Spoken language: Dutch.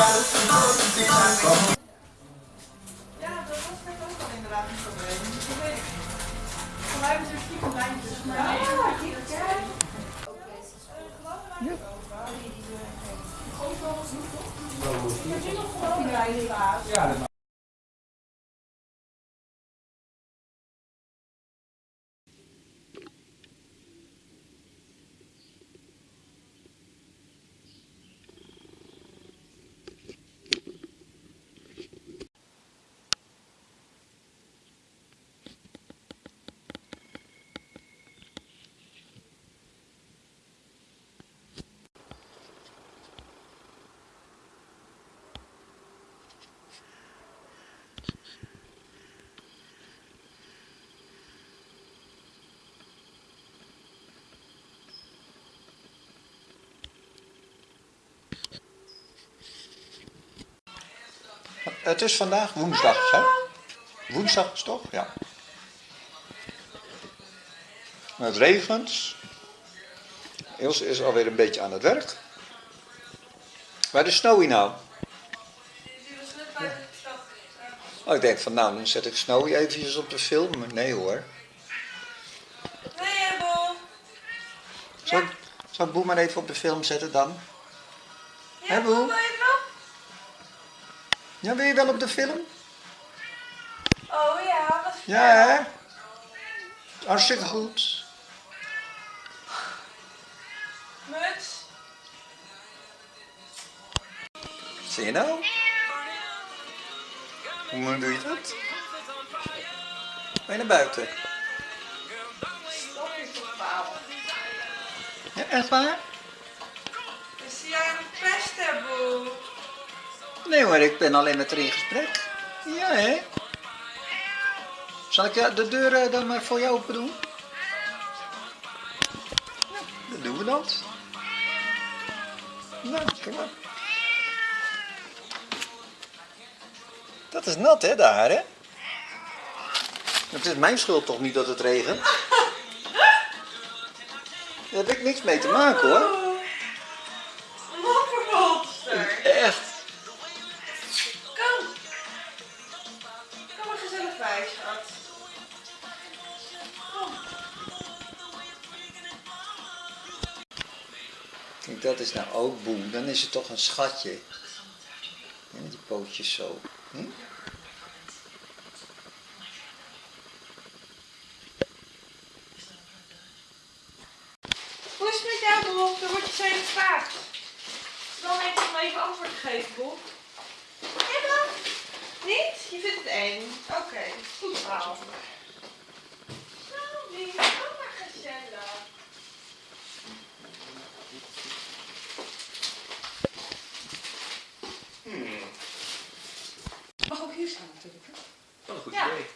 Ja, dat was net ook al inderdaad een probleem. Ik weet het. Voor mij hebben ze stiekem lijntjes. Maar nee, Het is vandaag woensdag, hè? Woensdag is toch? Ja. Het regent. Ilse is alweer een beetje aan het werk. Waar is Snowy nou? Oh, ik denk van nou, dan zet ik Snowy eventjes op de film. Maar Nee hoor. Nee, Bo. Zal, zal ik Boe maar even op de film zetten dan? Hè, Boe? Ja, wil je wel op de film? Oh ja, wat Ja, hè? Hartstikke goed. Muts. Zie je nou? Hoe doe je dat? Ben je naar buiten? Ja, echt waar? Is jij pesten, Bo? Nee hoor, ik ben alleen met haar in gesprek. Ja, hè? Zal ik de deur eh, dan maar voor jou open doen? Ja, dan doen we dat. Nou, kom maar. Dat is nat, hè, daar, hè? Het is mijn schuld toch niet dat het regent? Daar heb ik niks mee te maken, hoor. Kijk, dat is nou ook boem. Dan is het toch een schatje. Ja, die pootjes zo. Hm? Hoe is het met jou, Bo? Dan word je zo gevraagd. Dan heeft hij me even antwoord gegeven, Bo. Ja, dan? Niet? Je vindt het eng? Oké, goed verhaal. look who's yeah. big.